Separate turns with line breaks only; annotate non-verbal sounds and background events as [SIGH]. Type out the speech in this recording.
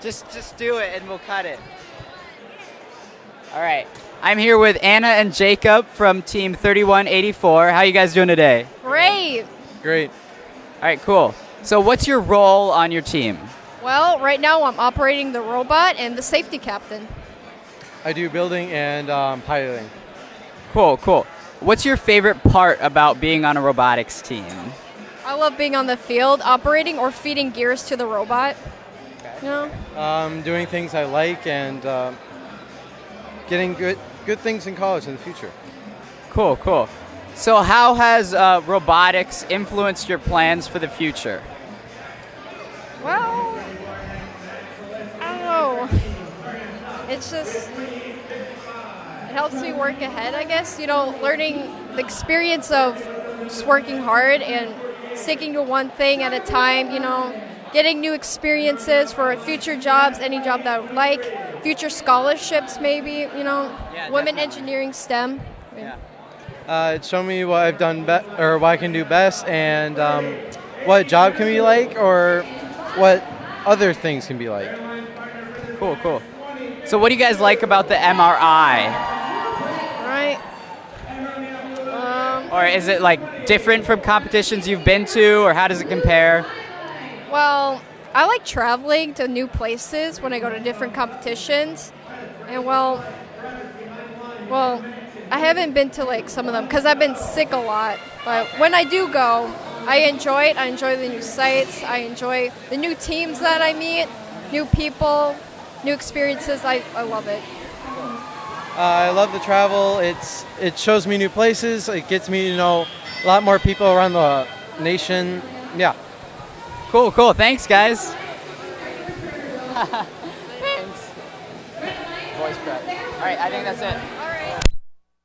Just just do it and we'll cut it. All right. I'm here with Anna and Jacob from Team 3184. How are you guys doing today?
Great.
Great.
All right, cool. So what's your role on your team?
Well, right now I'm operating the robot and the safety captain.
I do building and um, piloting.
Cool, cool. What's your favorite part about being on a robotics team?
I love being on the field, operating or feeding gears to the robot. You know?
Um, doing things I like and uh, getting good good things in college in the future.
Cool, cool. So how has uh, robotics influenced your plans for the future?
Well, I don't know. It's just it helps me work ahead, I guess. You know, learning the experience of just working hard and sticking to one thing at a time. You know, getting new experiences for future jobs, any job that I would like, future scholarships, maybe. You know,
Yeah,
women
definitely.
engineering, STEM.
Yeah.
Uh, it's shown me what I've done be- or what I can do best and um, what a job can be like or what other things can be like.
Cool, cool. So what do you guys like about the MRI?
Right. Um,
Or is it like different from competitions you've been to or how does it compare?
Well, I like traveling to new places when I go to different competitions. And well, well, I haven't been to like some of them because I've been sick a lot. But when I do go, I enjoy it. I enjoy the new sites. I enjoy the new teams that I meet, new people, new experiences. I, I love it.
Uh, I love the travel. It's it shows me new places. It gets me to know a lot more people around the nation. Yeah.
Cool, cool. Thanks, guys. [LAUGHS] Thanks. Voice prep. All right, I think that's it.